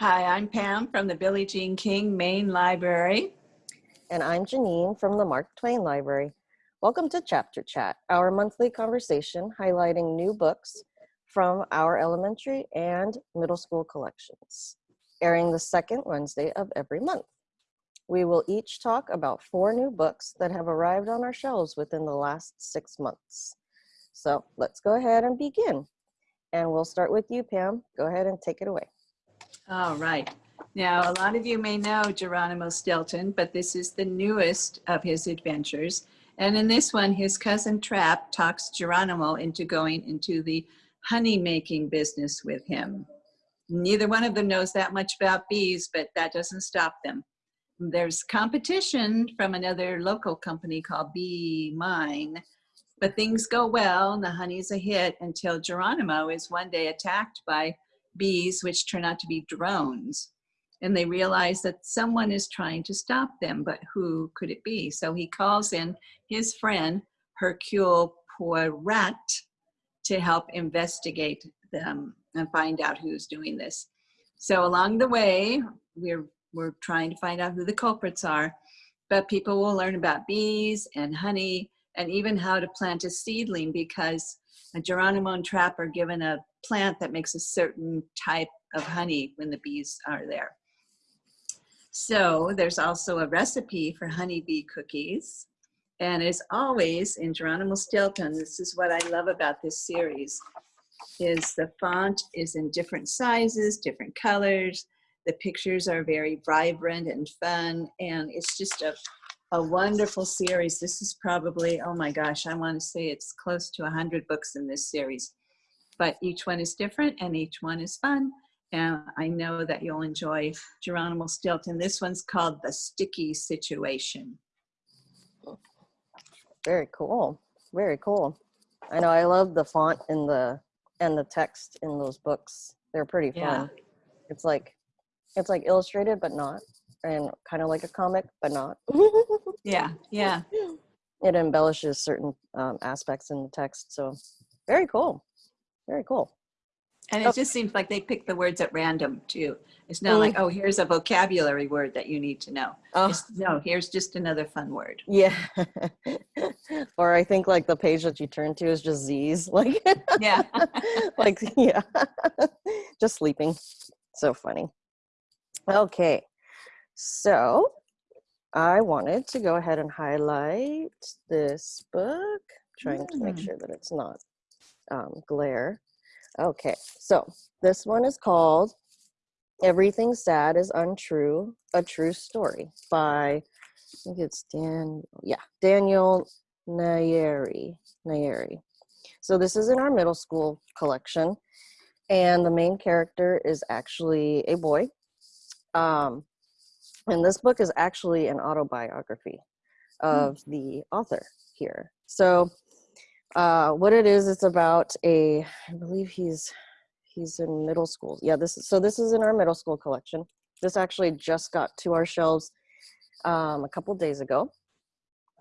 Hi, I'm Pam from the Billie Jean King Main Library. And I'm Janine from the Mark Twain Library. Welcome to Chapter Chat, our monthly conversation highlighting new books from our elementary and middle school collections, airing the second Wednesday of every month. We will each talk about four new books that have arrived on our shelves within the last six months. So let's go ahead and begin. And we'll start with you, Pam. Go ahead and take it away. All right. Now, a lot of you may know Geronimo Stilton, but this is the newest of his adventures. And in this one, his cousin Trap talks Geronimo into going into the honey making business with him. Neither one of them knows that much about bees, but that doesn't stop them. There's competition from another local company called Bee Mine, but things go well and the honey's a hit until Geronimo is one day attacked by bees, which turn out to be drones. And they realize that someone is trying to stop them, but who could it be? So he calls in his friend, Hercule Poirat, to help investigate them and find out who's doing this. So along the way, we're, we're trying to find out who the culprits are, but people will learn about bees and honey and even how to plant a seedling because a Geronimo and Trapper given a plant that makes a certain type of honey when the bees are there. So there's also a recipe for honeybee cookies. And as always in Geronimo Stilton, this is what I love about this series, is the font is in different sizes, different colors. The pictures are very vibrant and fun. And it's just a, a wonderful series. This is probably, oh my gosh, I want to say it's close to 100 books in this series but each one is different and each one is fun. And I know that you'll enjoy Geronimo Stilton. This one's called The Sticky Situation. Very cool. Very cool. I know I love the font and the and the text in those books. They're pretty fun. Yeah. It's like it's like illustrated but not and kind of like a comic but not. yeah, yeah. It embellishes certain um, aspects in the text. So very cool. Very cool. And it just seems like they pick the words at random too. It's not mm. like, oh, here's a vocabulary word that you need to know. Oh. no, here's just another fun word. Yeah. or I think like the page that you turn to is just Z's. Like, yeah. like, yeah. just sleeping. So funny. Okay. So I wanted to go ahead and highlight this book, trying mm. to make mm. sure that it's not um, glare. Okay, so this one is called Everything Sad is Untrue, A True Story by, I think it's Dan, yeah, Daniel Nayeri. Nayeri. So this is in our middle school collection, and the main character is actually a boy. Um, and this book is actually an autobiography hmm. of the author here. So uh, what it is, it's about a, I believe he's, he's in middle school. Yeah, this is, so this is in our middle school collection. This actually just got to our shelves um, a couple days ago.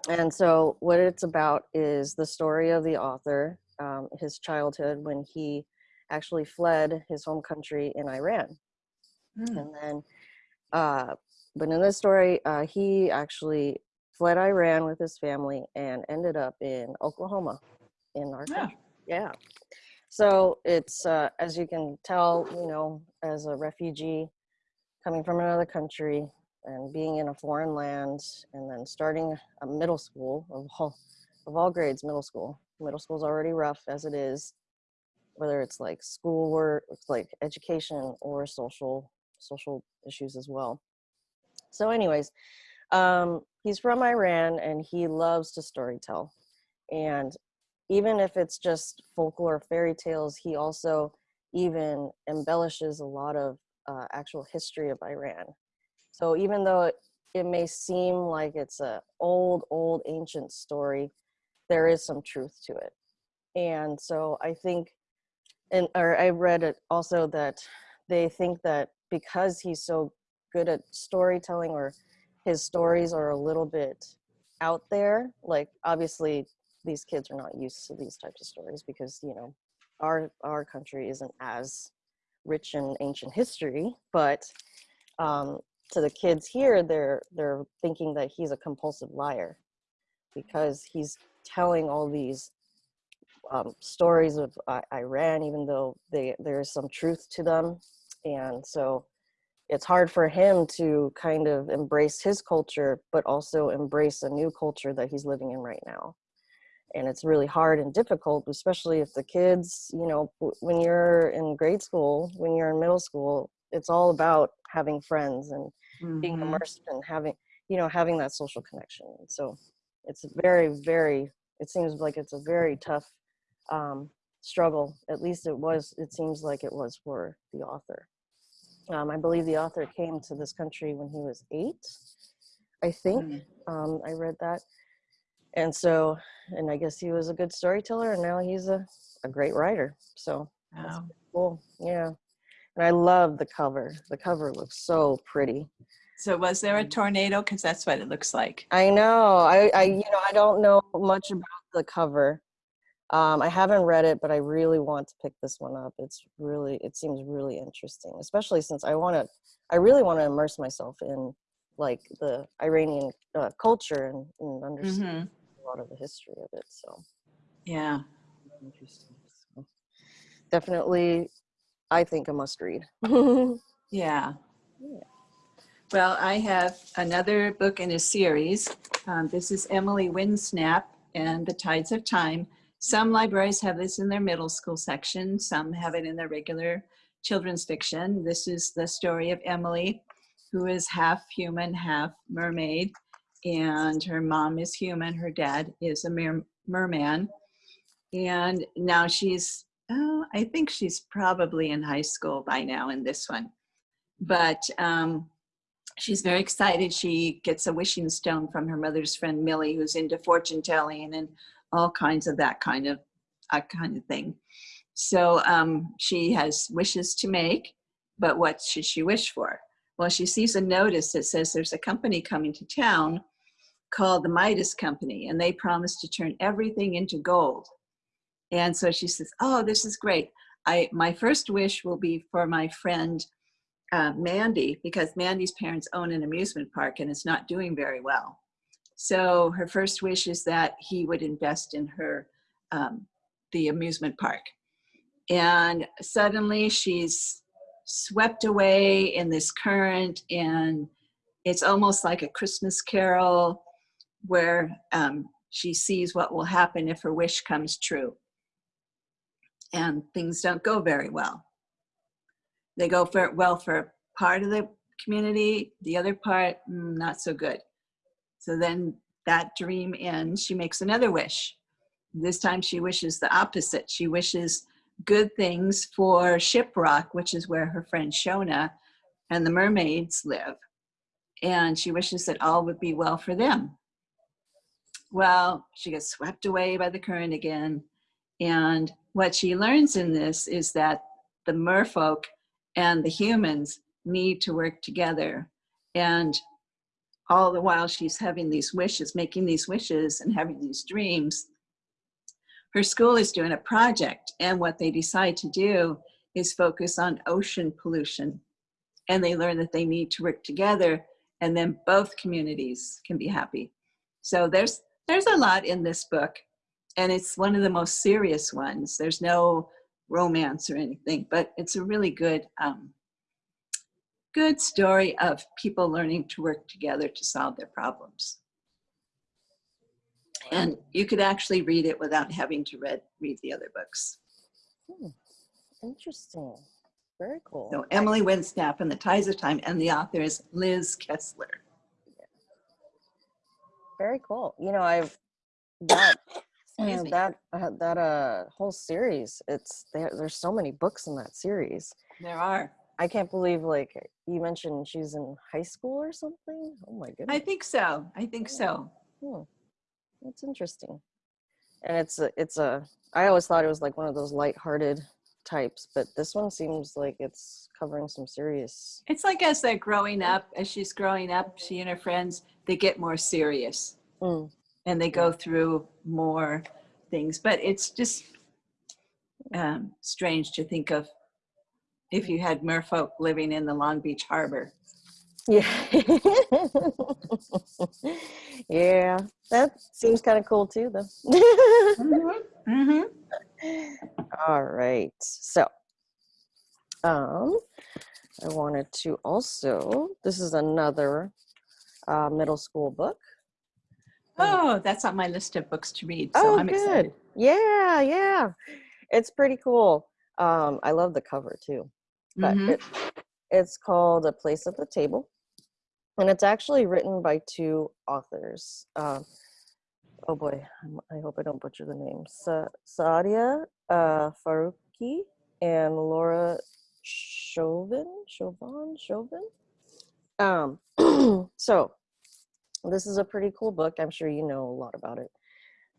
And so what it's about is the story of the author, um, his childhood when he actually fled his home country in Iran. Mm. And then, uh, but in this story, uh, he actually fled Iran with his family and ended up in Oklahoma in our yeah. country. Yeah. So it's, uh, as you can tell, you know, as a refugee coming from another country and being in a foreign land and then starting a middle school of all, of all grades, middle school. Middle school's already rough as it is, whether it's like schoolwork, it's like education or social, social issues as well. So anyways, um, he's from Iran and he loves to storytell. And even if it's just folklore fairy tales, he also even embellishes a lot of uh, actual history of Iran. So even though it, it may seem like it's a old, old ancient story, there is some truth to it. And so I think, and or I read it also that they think that because he's so good at storytelling or his stories are a little bit out there, like obviously these kids are not used to these types of stories because you know our our country isn't as rich in ancient history, but um, to the kids here, they're they're thinking that he's a compulsive liar because he's telling all these um, stories of uh, Iran, even though they, there's some truth to them, and so it's hard for him to kind of embrace his culture, but also embrace a new culture that he's living in right now. And it's really hard and difficult, especially if the kids, you know, when you're in grade school, when you're in middle school, it's all about having friends and being Mhm. immersed and having, you know, having that social connection. So it's very, very, it seems like it's a very tough um, struggle. At least it was, it seems like it was for the author. Um, I believe the author came to this country when he was eight, I think. Mm. Um, I read that. And so, and I guess he was a good storyteller, and now he's a, a great writer. So Wow. cool. Yeah. And I love the cover. The cover looks so pretty. So was there a tornado? Because that's what it looks like. I know. I, I, you know, I don't know much about the cover. Um, I haven't read it, but I really want to pick this one up. It's really, it seems really interesting, especially since I want to, I really want to immerse myself in like the Iranian uh, culture and, and understand Mhm. a lot of the history of it. So Yeah. interesting. So, definitely, I think a must read. Yeah. Yeah. Well, I have another book in a series. Um, this is Emily Windsnap and The Tides of Time. Some libraries have this in their middle school section, some have it in their regular children's fiction. This is the story of Emily, who is half human, half mermaid, and her mom is human, her dad is a mer- merman. And now she's, oh, I think she's probably in high school by now in this one. But um, she's very excited. She gets a wishing stone from her mother's friend Millie, who's into fortune telling and all kinds of that kind of uh, kind of thing. So um, she has wishes to make, but what should she wish for? Well, she sees a notice that says there's a company coming to town called the Midas Company, and they promise to turn everything into gold. And so she says, "Oh, this is great. I my first wish will be for my friend uh, Mandy because Mandy's parents own an amusement park and it's not doing very well. So her first wish is that he would invest in her, um, the amusement park. And suddenly she's swept away in this current, and it's almost like a Christmas carol where um, she sees what will happen if her wish comes true. And things don't go very well. They go for well for part of the community the other part mm, not so good. So then that dream ends. She makes another wish. This time she wishes the opposite. She wishes good things for shiprock which is where her friend shona and the mermaids live. And she wishes that all would be well for them. Well she gets swept away by the current again. And what she learns in this is that the merfolk and the humans need to work together. And all the while she's having these wishes, making these wishes and having these dreams, her school is doing a project. And what they decide to do is focus on ocean pollution. And they learn that they need to work together and then both communities can be happy. So there's there's a lot in this book and it's one of the most serious ones. There's no romance or anything, but it's a really good, um, good story of people learning to work together to solve their problems. And you could actually read it without having to read read the other books. Hmm, Interesting. Very cool. So Emily Windsnap and the Ties of Time, and the author is Liz Kessler. Very cool. You know, I've that uh, that uh, that uh whole series. It's there. There's so many books in that series. There are. I can't believe like you mentioned she's in high school or something. Oh my goodness. I think so. I think so. Hmm. That's interesting. And it's a, it's a. I always thought it was like one of those lighthearted types, but this one seems like it's covering some serious. It's like as they're growing up, as she's growing up, she and her friends, they get more serious. Mm, and they go through more things. But it's just um, strange to think of if you had merfolk living in the Long Beach Harbor. Yeah. yeah, that seems kind of cool too, though. hmm All right. So, um, I wanted to also, this is another uh, middle school book. Oh, that's on my list of books to read. So oh, I'm good. excited. Yeah, yeah. It's pretty cool. Um, I love the cover too. But Mhm. it, it's called A Place at the Table. And it's actually written by two authors. Um, oh boy, I hope I don't butcher the names. Sa- Saadia uh, Faruqi and Laura Shovan. Shovan? Shovan? Um, so this is a pretty cool book. I'm sure you know a lot about it.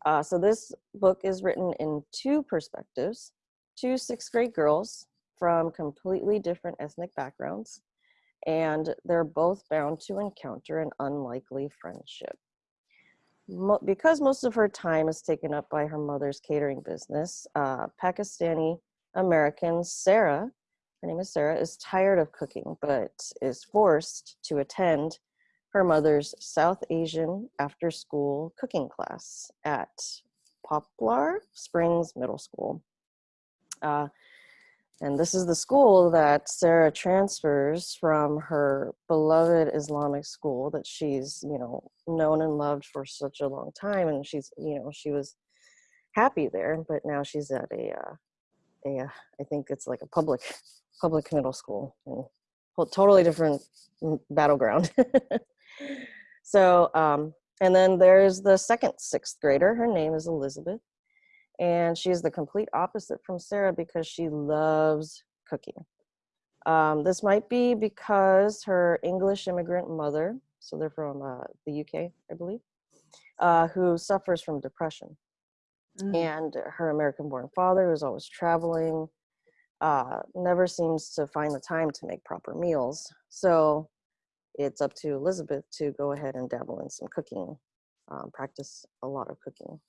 Uh, so this book is written in two perspectives, two sixth grade girls from completely different ethnic backgrounds, and they're both bound to encounter an unlikely friendship. Mo- because most of her time is taken up by her mother's catering business, uh, Pakistani American Sarah, her name is Sarah, is tired of cooking, but is forced to attend her mother's South Asian after school cooking class at Poplar Springs Middle School. Uh, and this is the school that Sarah transfers from her beloved Islamic school that she's, you know, known and loved for such a long time. And she's, you know, she was happy there, but now she's at a, uh, a, uh, I think it's like a public, public middle school, and totally different mm, battleground. so, um, and then there's the second sixth grader. Her name is Elizabeth and she's the complete opposite from Sarah because she loves cooking. Um, this might be because her English immigrant mother, so they're from uh, the UK, I believe, uh, who suffers from depression, Mm. and her American-born father, who's always traveling, uh, never seems to find the time to make proper meals. So it's up to Elizabeth to go ahead and dabble in some cooking, um, practice a lot of cooking.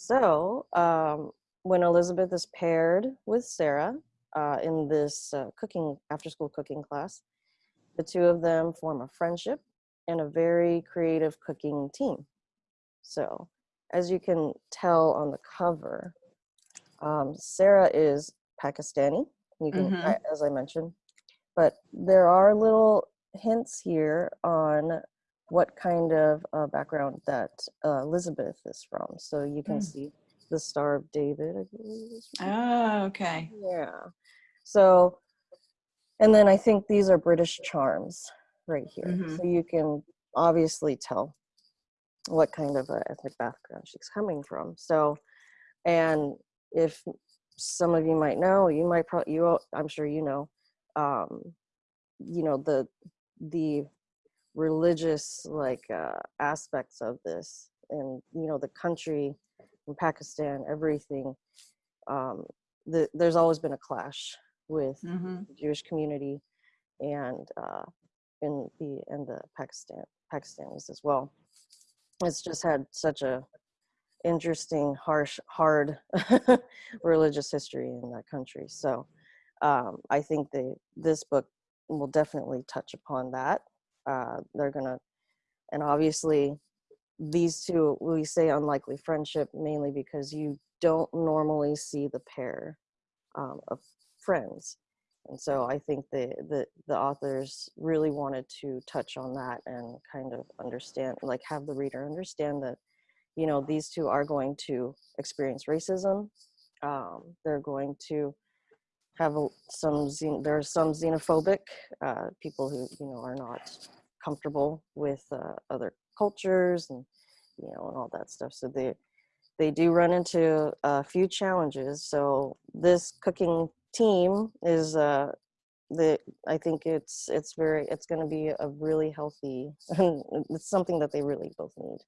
So um, when Elizabeth is paired with Sarah uh, in this uh, cooking after school cooking class, the two of them form a friendship and a very creative cooking team. So as you can tell on the cover, um, Sarah is Pakistani. You can, Mhm. As I mentioned, but there are little hints here on what kind of uh, background that uh, Elizabeth is from. So you can Mm. see the Star of David, I believe. Oh, okay. Yeah. So, and then I think these are British charms right here. Mhm. So you can obviously tell what kind of a ethnic background she's coming from. So, and if some of you might know, you might probably, you I'm sure you know, um, you know the the religious like uh, aspects of this, and you know the country in Pakistan, everything. Um, the, there's always been a clash with hmm the Jewish community and uh, in the and the Pakistan Pakistanis as well. It's just had such a interesting, harsh, hard religious history in that country. So um, I think they this book will definitely touch upon that. Uh, they're gonna, and obviously these two we say unlikely friendship mainly because you don't normally see the pair um, of friends. And so i think the, the the authors really wanted to touch on that and kind of understand like have the reader understand that you know these two are going to experience racism. Um, they're going to have a, some there are some xenophobic uh, people who you know are not comfortable with uh, other cultures and you know and all that stuff. So they they do run into a few challenges. So this cooking team is uh the i think it's it's very it's going to be a really healthy it's something that they really both need.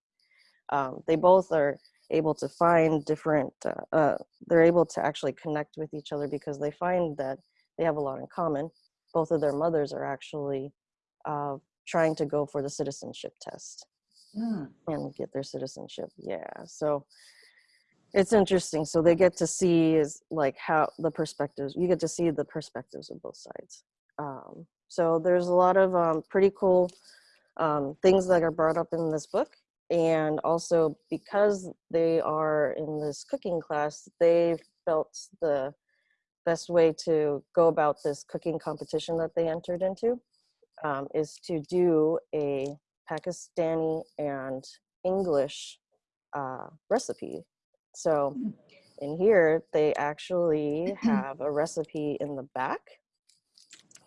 Um, they both are able to find different uh, uh, they're able to actually connect with each other because they find that they have a lot in common. Both of their mothers are actually uh, trying to go for the citizenship test Mm. and get their citizenship yeah so it's interesting. So they get to see is like how the perspectives. You get to see the perspectives of both sides. Um, so there's a lot of um, pretty cool um, things that are brought up in this book, and also because they are in this cooking class, they felt the best way to go about this cooking competition that they entered into um, is to do a Pakistani and English uh, recipe. So Mm. in here, they actually have a recipe in the back.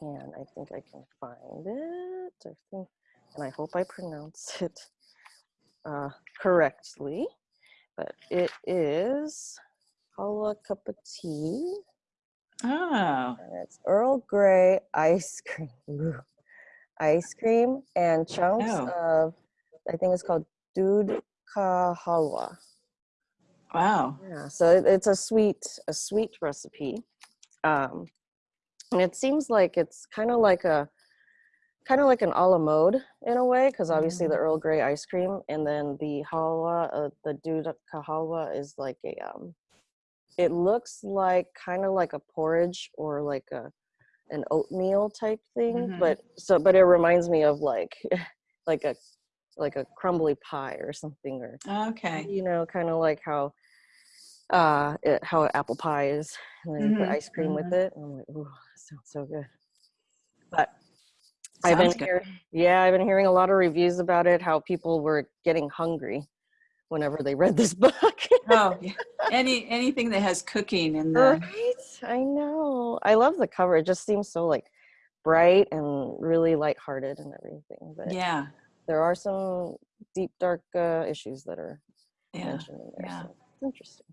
And I think I can find it. I think, and I hope I pronounce it uh, correctly. But it is Halwa cup of tea. Oh, And it's Earl Grey ice cream. Ice cream and chunks Oh. of, I think it's called Dood Ka Halwa. wow. Yeah, so it, it's a sweet, a sweet recipe. Um, and it seems like it's kind of like a, kind of like an a la mode in a way, because obviously the Earl Grey ice cream, and then the halwa, uh, the Dood Ka Halwa is like a, um, it looks like kind of like a porridge or like a, an oatmeal type thing, Mhm. but so, but it reminds me of like, like a, like a crumbly pie or something, or Okay. you know, kind of like how uh it, how apple pie is, and then you put ice cream with it. And I'm like, ooh, sounds so good. But I've been hearing, yeah, I've been hearing a lot of reviews about it. How people were getting hungry whenever they read this book. Oh, any anything that has cooking in there. right? I know. I love the cover. It just seems so like bright and really lighthearted and everything. But yeah, there are some deep, dark uh, issues that are yeah. mentioned in there. yeah. So it's interesting.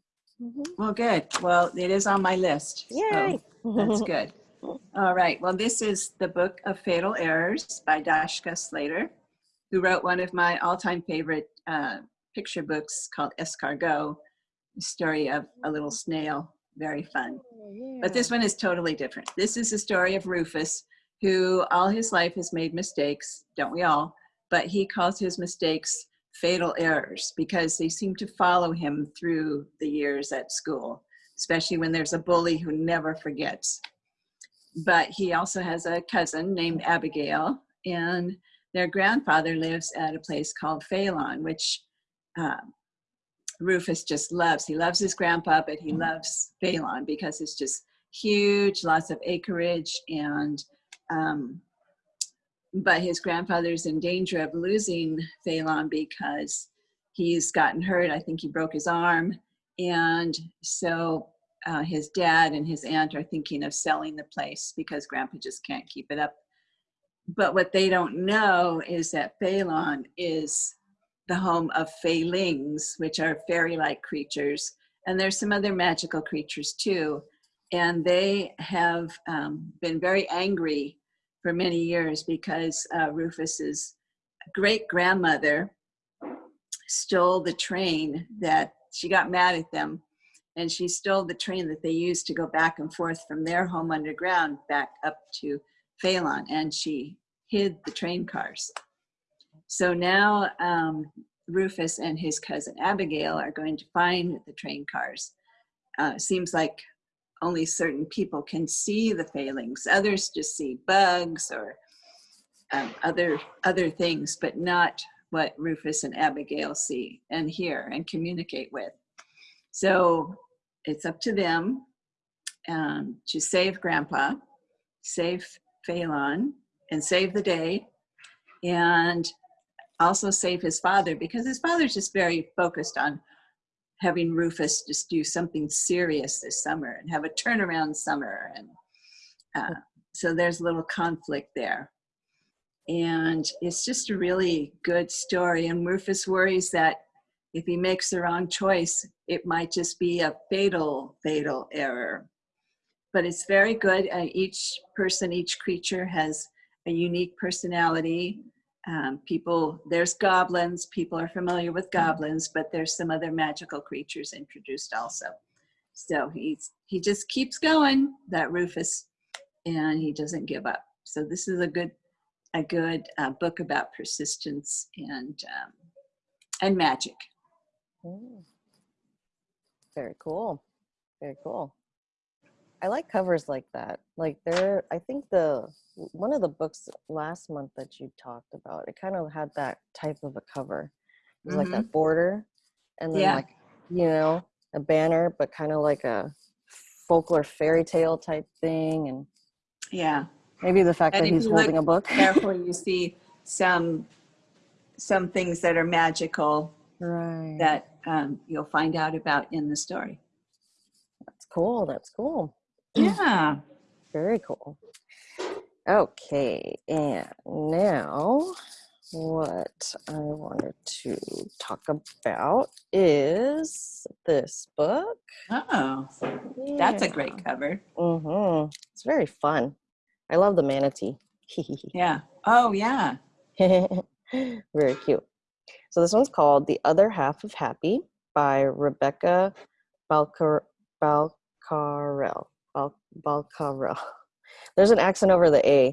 Mhm. Well, good. Well, it is on my list. so Yay! that's good. All right. Well, this is the book of Fatal Errors by Dashka Slater, who wrote one of my all-time favorite uh, picture books called Escargot, the story of a little mm. snail. Very fun. But this one is totally different. This is the story of Rufus, who all his life has made mistakes, don't we all? But he calls his mistakes fatal errors because they seem to follow him through the years at school, especially when there's a bully who never forgets. But he also has a cousin named Abigail, and their grandfather lives at a place called Phelan, which um, Rufus just loves. He loves his grandpa, but he loves Phelan because it's just huge, lots of acreage, and um, but his grandfather's in danger of losing Phelan because he's gotten hurt. I think he broke his arm, and so uh, his dad and his aunt are thinking of selling the place because grandpa just can't keep it up. But what they don't know is that Phelan is the home of Feylings, which are fairy-like creatures, and there's some other magical creatures too. And they have um, been very angry for many years because uh, Rufus's great grandmother stole the train that she got mad at them and she stole the train that they used to go back and forth from their home underground back up to Phelan and she hid the train cars. So now um, Rufus and his cousin Abigail are going to find the train cars. Uh, seems like only certain people can see the feylings. Others just see bugs or um, other other things, but not what Rufus and Abigail see and hear and communicate with. So it's up to them um, to save Grandpa, save Phelan, and save the day, and also save his father because his father's just very focused on having Rufus just do something serious this summer and have a turnaround summer. And uh, so there's a little conflict there. And it's just a really good story. And Rufus worries that if he makes the wrong choice, it might just be a fatal, fatal error. But it's very good. Uh, each person, each creature has a unique personality. Um, people, there's goblins. People are familiar with goblins, but there's some other magical creatures introduced also. So he's he just keeps going, that Rufus, and he doesn't give up. So this is a good a good uh, book about persistence and um, and magic. Mm. Very cool. Very cool. I like covers like that. Like there, I think the one of the books last month that you talked about, it kind of had that type of a cover. It was like that border, and then Yeah. like you know a banner, but kind of like a folklore fairy tale type thing, and Yeah. maybe the fact And that he's holding a book. Careful, you see some some things that are magical right. that um, you'll find out about in the story. That's cool. That's cool. Yeah. Very cool. Okay, and now what I wanted to talk about is this book. Oh, that's a great cover. Mm-hmm. It's very fun. I love the manatee. Yeah. Oh, yeah. very cute. So this one's called "The Other Half of Happy" by Rebecca Balcar Balcarel. Bal- Balcarel. There's an accent over the A.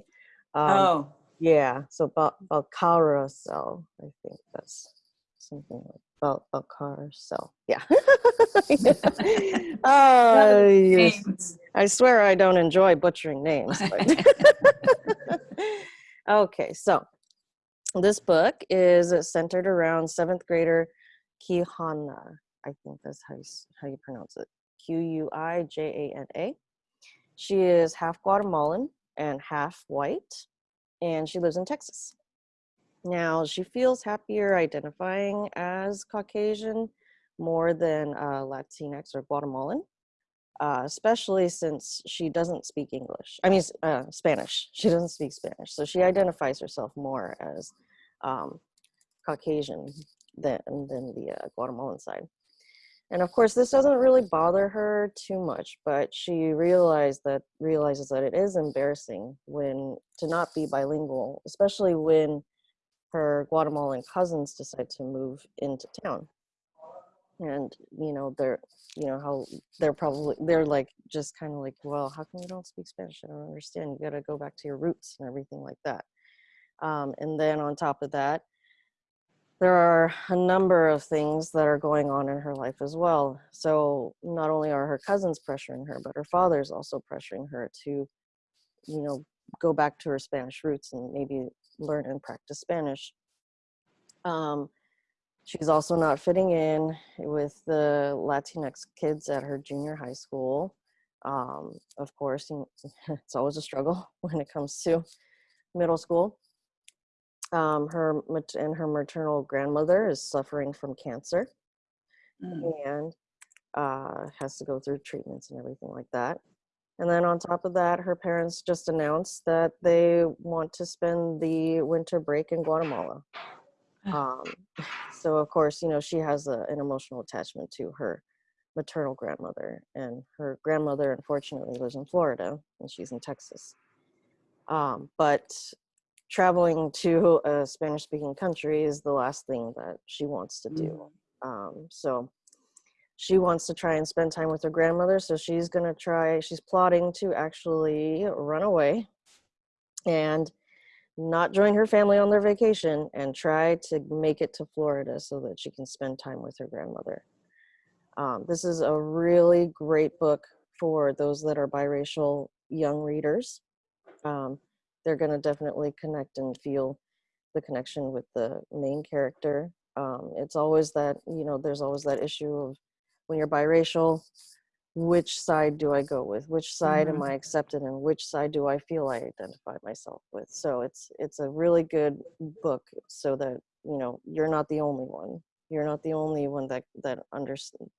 Um, oh, Yeah, so Bal- Balcarcel, I think that's something like Bal-. Yeah. oh, yes. I swear I don't enjoy butchering names. But okay, so this book is centered around seventh grader Quijana. I think that's how you, how you pronounce it. Q U I J A N A. She is half Guatemalan and half white, and she lives in Texas. Now, she feels happier identifying as Caucasian more than uh, Latinx or Guatemalan, uh, especially since she doesn't speak English. I mean, uh, Spanish. She doesn't speak Spanish. So she identifies herself more as um, Caucasian than, than the uh, Guatemalan side. And of course, this doesn't really bother her too much, but she realized that realizes that it is embarrassing when to not be bilingual, especially when her Guatemalan cousins decide to move into town. And you know, they're you know how they're probably they're like just kind of like, well, how come you don't speak Spanish? I don't understand. You got to go back to your roots and everything like that. Um, and then on top of that, there are a number of things that are going on in her life as well. So not only are her cousins pressuring her, but her father's also pressuring her to, you know, go back to her Spanish roots and maybe learn and practice Spanish. Um, she's also not fitting in with the Latinx kids at her junior high school. Um, of course, it's always a struggle when it comes to middle school um, her and her maternal grandmother is suffering from cancer Mm. and uh, has to go through treatments and everything like that. And then on top of that, her parents just announced that they want to spend the winter break in Guatemala. Um, so of course, you know she has a, an emotional attachment to her maternal grandmother, and her grandmother unfortunately lives in Florida, and she's in Texas. Um, but traveling to a Spanish speaking country is the last thing that she wants to do. Um, so she wants to try and spend time with her grandmother. So she's going to try, she's plotting to actually run away and not join her family on their vacation and try to make it to Florida so that she can spend time with her grandmother. Um, this is a really great book for those that are biracial young readers. Um, they're going to definitely connect and feel the connection with the main character. Um, it's always that, you know, there's always that issue of when you're biracial, which side do I go with? Which side am I accepted and which side do I feel I identify myself with? So it's it's a really good book so that, you know, you're not the only one. You're not the only one that that under,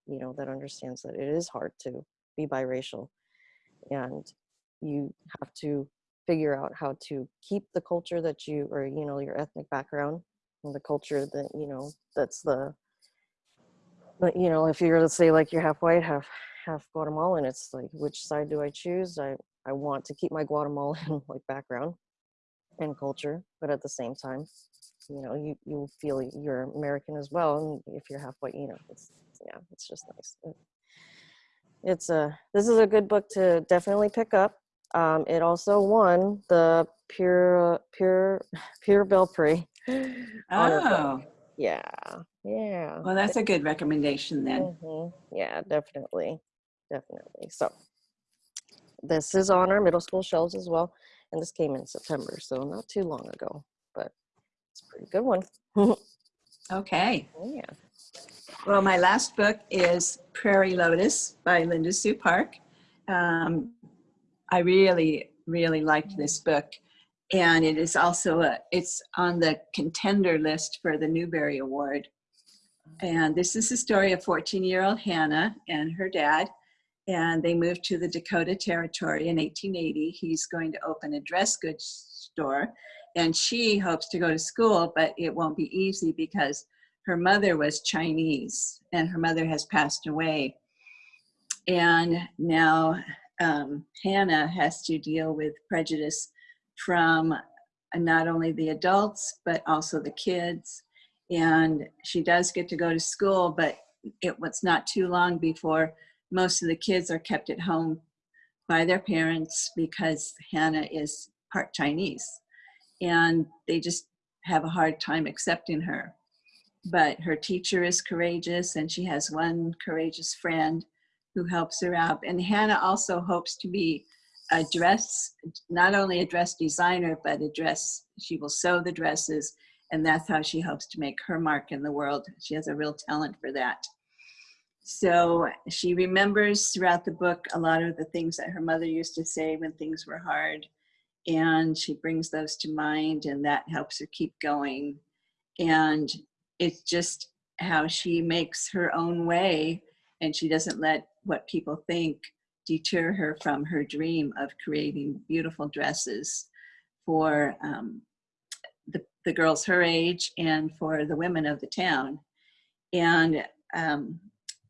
you know, that understands that it is hard to be biracial and you have to figure out how to keep the culture that you or you know your ethnic background and the culture that you know that's the you know if you're let's say like you're half white half half guatemalan it's like which side do i choose? I i want to keep my guatemalan like background and culture but at the same time you know you you feel you're american as well and if you're half white you know it's yeah it's just nice. It's a this is a good book to definitely pick up um, it also won the pure pure pure honor book. Oh, yeah Yeah. Well, that's a good recommendation then. Mhm. Yeah, definitely. Definitely. So this is on our middle school shelves as well. And this came in September, so not too long ago, but it's a pretty good one. Okay. yeah. Well, my last book is Prairie Lotus by Linda Sue Park. Um, I really, really liked this book. And it is also a, it's on the contender list for the Newbery Award. And this is the story of 14-year-old Hannah and her dad. And they moved to the Dakota Territory in 1880. He's going to open a dress goods store. And she hopes to go to school, but it won't be easy because her mother was Chinese and her mother has passed away. And now um, Hannah has to deal with prejudice from not only the adults, but also the kids. And she does get to go to school, but it was not too long before most of the kids are kept at home by their parents because Hannah is part Chinese. And they just have a hard time accepting her but her teacher is courageous and she has one courageous friend who helps her out. And Hannah also hopes to be a dress, not only a dress designer, but a dress, she will sew the dresses and that's how she hopes to make her mark in the world. She has a real talent for that. So she remembers throughout the book a lot of the things that her mother used to say when things were hard. And she brings those to mind and that helps her keep going. And it's just how she makes her own way and she doesn't let what people think deter her from her dream of creating beautiful dresses for um, the, the girls her age and for the women of the town. And um,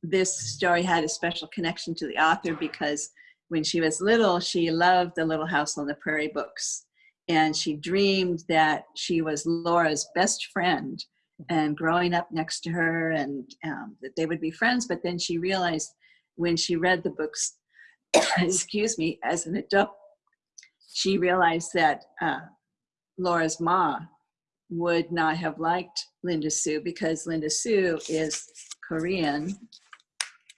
this story had a special connection to the author because when she was little, she loved the Little House on the Prairie books. And she dreamed that she was Laura's best friend and growing up next to her and um, that they would be friends. But then she realized when she read the books, excuse me, as an adult, she realized that uh, Laura's ma would not have liked Linda Sue because Linda Sue is Korean.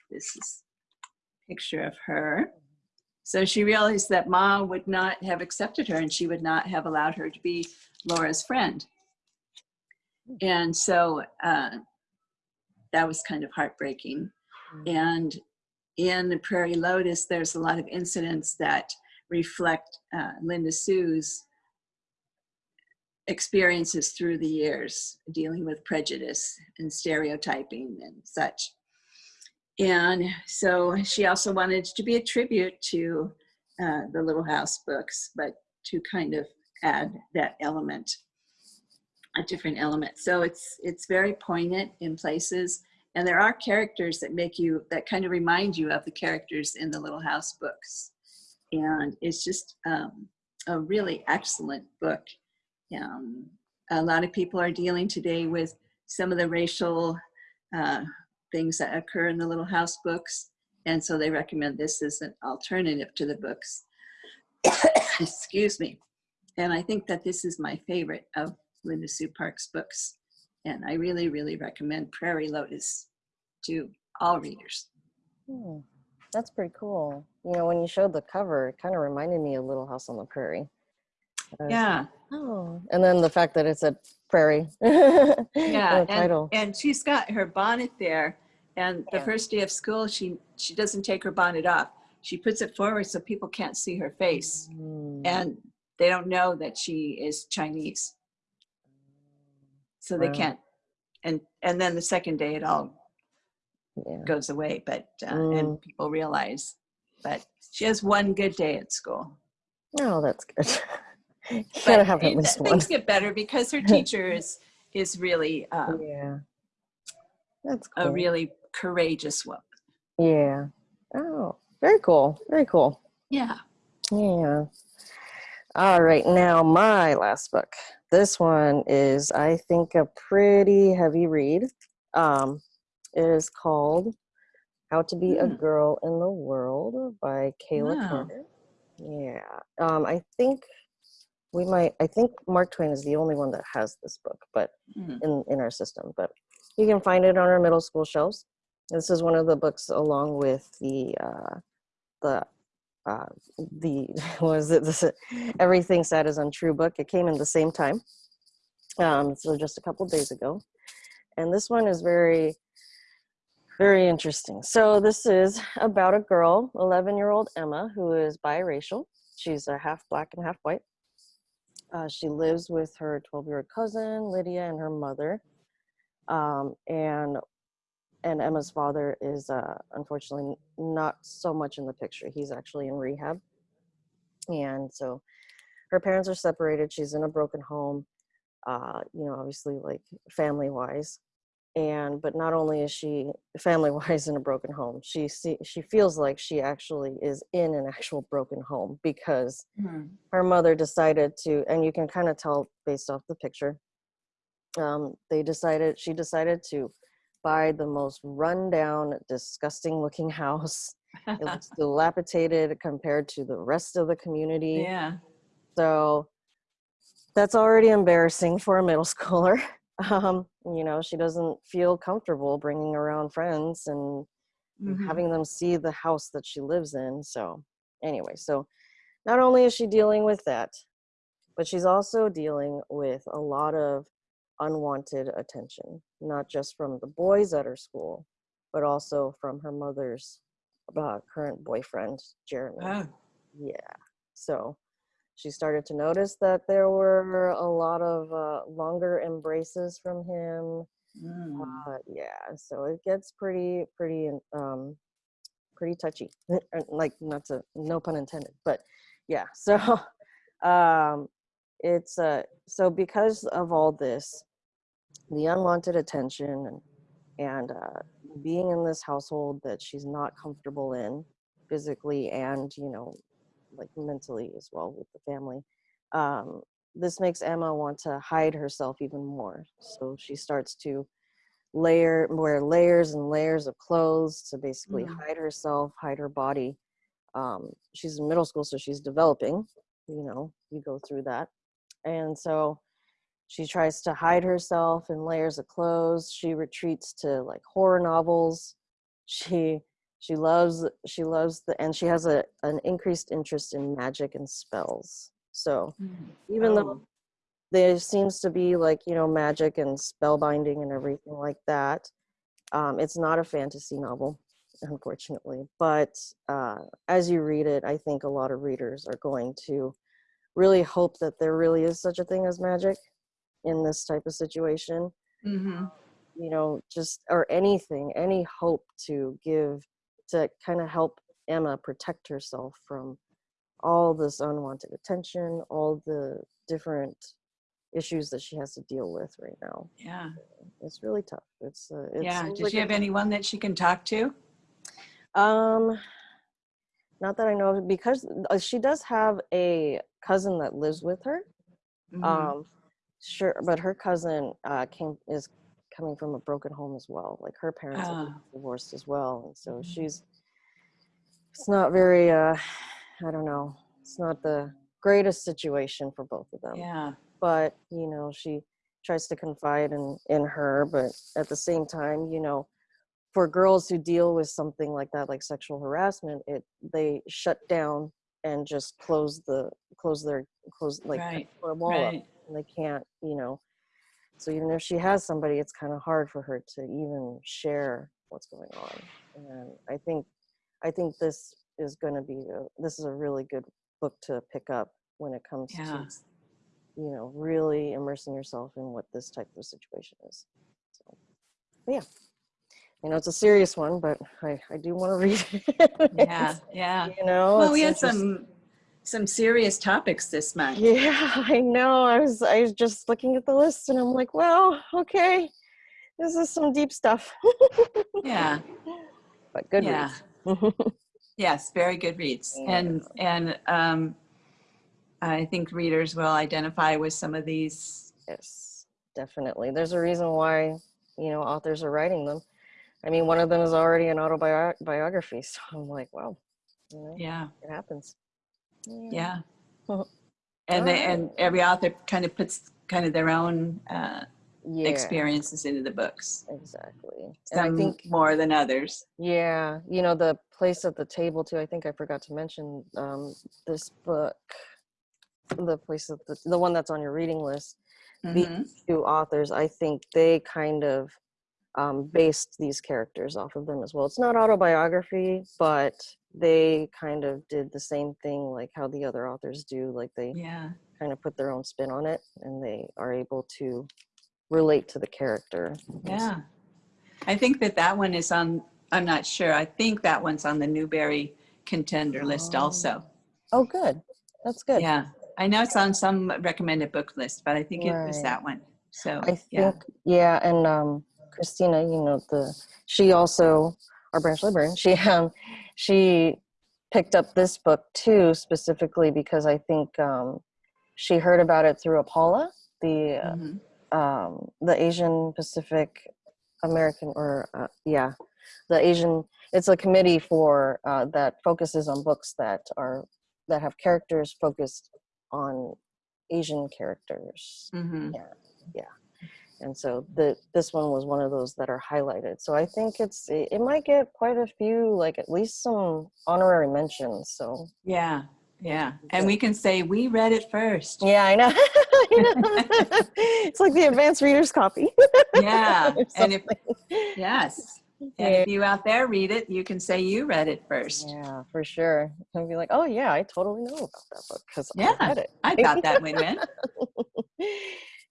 This is a picture of her. So she realized that Ma would not have accepted her and she would not have allowed her to be Laura's friend. And so uh, that was kind of heartbreaking. And in the Prairie Lotus, there's a lot of incidents that reflect uh, Linda Sue's experiences through the years, dealing with prejudice and stereotyping and such. And so she also wanted to be a tribute to uh, the Little House books, but to kind of add that element a different element. So it's it's very poignant in places. And there are characters that make you, that kind of remind you of the characters in the Little House books. And it's just um, a really excellent book. Um, a lot of people are dealing today with some of the racial uh, things that occur in the Little House books. And so they recommend this as an alternative to the books. Excuse me. And I think that this is my favorite of Linda Sue Park's books. And I really, really recommend Prairie Lotus to all readers. Hmm, That's pretty cool. You know, when you showed the cover, it kind of reminded me of Little House on the Prairie. Yeah, like, Oh, and then the fact that it's a prairie. yeah. And, and she's got her bonnet there. And the Yeah. first day of school, she, she doesn't take her bonnet off. She puts it forward so people can't see her face. Mm, And they don't know that she is Chinese. So they can't. And, and then the second day it all yeah. goes away, but, uh, Mm. and people realize. But she has one good day at school. Oh, that's good. you gotta have at least one. things get better because her teacher is is really um, Yeah. That's cool. a really courageous one Yeah. Oh, very cool. Very cool. Yeah. Yeah. All right. Now, my last book. This one is, I think, a pretty heavy read. Um, it is called How to Be a Hmm. Girl in the World by Caela Wow. Carter. Yeah. Um, I think we might, I think Mark Twain is the only one that has this book, but Mhm. in, in our system. But you can find it on our middle school shelves. This is one of the books along with the uh, the uh, the was it? This Everything Sad is Untrue book. It came in the same time, um, so just a couple days ago, and this one is very very interesting. So this is about a girl, 11 year old Emma, who is biracial. She's a half black and half white. Uh, she lives with her 12 year old cousin Lydia and her mother. Um, and and Emma's father is uh, unfortunately not so much in the picture. He's actually in rehab. And so her parents are separated. She's in a broken home, uh, you know, obviously like family wise. And but not only is she family wise in a broken home, she see, she feels like she actually is in an actual broken home because Mhm. her mother decided to, and you can kind of tell based off the picture. Um, they decided she decided to buy the most rundown, disgusting looking house. It looks dilapidated compared to the rest of the community. yeah. So that's already embarrassing for a middle schooler. Um, you know, she doesn't feel comfortable bringing around friends and Mhm. having them see the house that she lives in. So, anyway, so not only is she dealing with that, but she's also dealing with a lot of unwanted attention, not just from the boys at her school, but also from her mother's uh, current boyfriend, Jeremy. Oh, Yeah. So she started to notice that there were a lot of uh, longer embraces from him. mm. Uh, yeah. So it gets pretty, pretty, um, pretty touchy. like not to, no pun intended, but yeah. So, um, it's uh, so because of all this, the unwanted attention and and uh, being in this household that she's not comfortable in physically and you know like mentally as well with the family um, this makes emma want to hide herself even more. So she starts to layer wear layers and layers of clothes to basically Mm. hide herself hide her body. Um, she's in middle school so she's developing you know you go through that. And so she tries to hide herself in layers of clothes. She retreats to like horror novels. She she loves she loves the and she has a an increased interest in magic and spells. So Mm. even though Oh, there seems to be like you know magic and spellbinding and everything like that um, it's not a fantasy novel unfortunately. But uh, as you read it i think a lot of readers are going to really hope that there really is such a thing as magic in this type of situation mhm. you know just or anything any hope to give to kind of help emma protect herself from all this unwanted attention all the different issues that she has to deal with right now Yeah. it's really tough it's uh, it Yeah. Does like she have it's- anyone that she can talk to? um not that i know of because uh, she does have a cousin that lives with her Mhm. um sure but her cousin uh came is coming from a broken home as well like her parents are Ah. divorced as well and so Mhm. she's it's not very uh i don't know it's not the greatest situation for both of them yeah. but you know she tries to confide in in her but at the same time you know for girls who deal with something like that like sexual harassment it they shut down and just close the close their close like Right, wall up Right. And they can't you know so even if she has somebody it's kind of hard for her to even share what's going on and i think i think this is going to be a, this is a really good book to pick up when it comes Yeah. to you know really immersing yourself in what this type of situation is so yeah you know it's a serious one but i i do want to read it Yeah. Yeah. you know Well, we had some some serious topics this month. Yeah, I know. I was I was just looking at the list and I'm like, well, okay. This is some deep stuff. Yeah. but good Yeah. reads. Yes, very good reads. And and um, I think readers will identify with some of these. yes, definitely. There's a reason why, you know, authors are writing them. I mean, one of them is already an autobiography, so I'm like, wow, you know, Yeah. it happens. Yeah. Mhm. And they, and every author kind of puts kind of their own uh, yeah, experiences into the books. exactly. And I think more than others. Yeah, you know, the place at the table too. I think I forgot to mention um, this book, the place at the, the one that's on your reading list. Mhm. These two authors, I think they kind of um, based these characters off of them as well. It's not autobiography, but they kind of did the same thing like how the other authors do. Like they Yeah. kind of put their own spin on it and they are able to relate to the character. Yeah. I think that that one is on, I'm not sure. I think that one's on the Newbery contender list Oh. also. Oh, good. That's good. Yeah. I know it's on some recommended book list, but I think it was that one. So, I think, yeah. yeah, and um, Christina, you know, the she also our branch librarian. She um, she picked up this book too, specifically because I think um, she heard about it through APALA, the uh, Mhm. um, the Asian Pacific American, or uh, yeah, the Asian. It's a committee for uh, that focuses on books that are that have characters focused on Asian characters Mhm. And so the this one was one of those that are highlighted so i think it's it, might get quite a few like at least some honorary mentions so Yeah. Yeah. And we can say we read it first. yeah i know, know. it's like the advanced reader's copy Yeah. And if, yes. And if you out there read it, you can say you read it first. yeah for sure and be like oh yeah i totally know about that book because Yeah, i read it I thought that would win.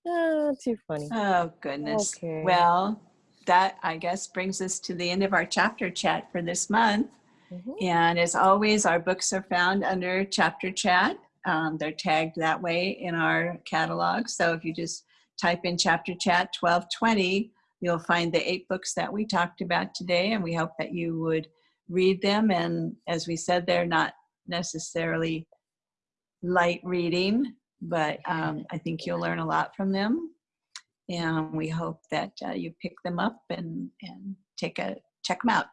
Oh, too funny Oh, goodness. Okay. Well, that I guess brings us to the end of our chapter chat for this month. Mhm. And as always, our books are found under chapter chat. Um, they're tagged that way in our catalog. So if you just type in chapter chat 1220, you'll find the eight books that we talked about today. And we hope that you would read them. And as we said, they're not necessarily light reading, but um, I think you'll learn a lot from them. And we hope that uh, you pick them up and, and take a check them out.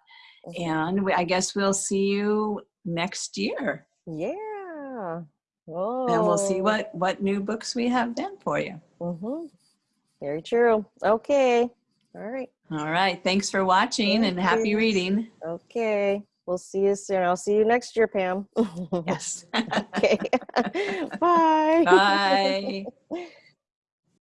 And we, I guess we'll see you next year. yeah oh And we'll see what, what new books we have then for you. Mm-hmm. Very true. Okay. All right. All right. Thanks for watching and happy you. reading. Okay. We'll see you soon. I'll see you next year, Pam. Yes. okay. Bye. Bye.